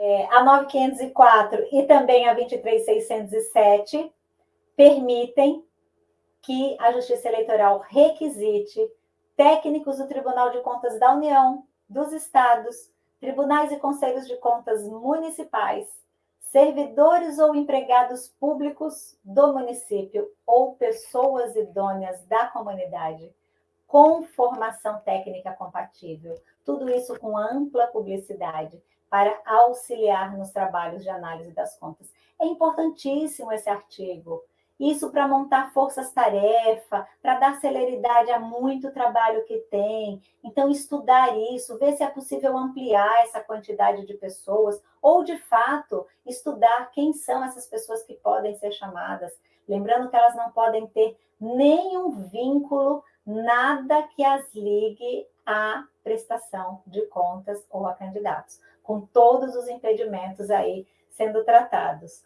É, a 9504 e também a 23607 permitem que a Justiça Eleitoral requisite técnicos do Tribunal de Contas da União, dos estados, tribunais e conselhos de contas municipais, servidores ou empregados públicos do município ou pessoas idôneas da comunidade, com formação técnica compatível. Tudo isso com ampla publicidade para auxiliar nos trabalhos de análise das contas. É importantíssimo esse artigo. Isso para montar forças-tarefa, para dar celeridade a muito trabalho que tem. Então, estudar isso, ver se é possível ampliar essa quantidade de pessoas, ou, de fato, estudar quem são essas pessoas que podem ser chamadas. Lembrando que elas não podem ter nenhum vínculo, nada que as ligue à prestação de contas ou a candidatos, com todos os impedimentos aí sendo tratados.